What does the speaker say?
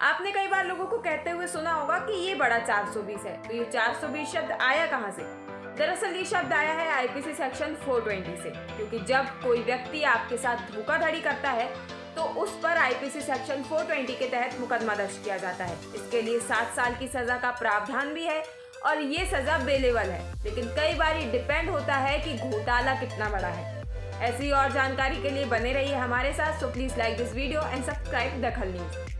आपने कई बार लोगों को कहते हुए सुना होगा कि ये बड़ा 420 है। तो ये 420 शब्द आया कहाँ से? दरअसल ये शब्द आया है आईपीसी सेक्शन 420 से, क्योंकि जब कोई व्यक्ति आपके साथ धोखाधड़ी करता है तो उस पर आईपीसी सेक्शन 420 के तहत मुकदमा दर्ज किया जाता है। इसके लिए सात साल की सजा का प्रावधान भी है और ये सजा बेलेवल है। लेकिन कई बार ये डिपेंड होता है कि घोटाला कितना बड़ा है। ऐसी और जानकारी के लिए बने रहिए हमारे साथ। So please like this video and subscribe Dakhal news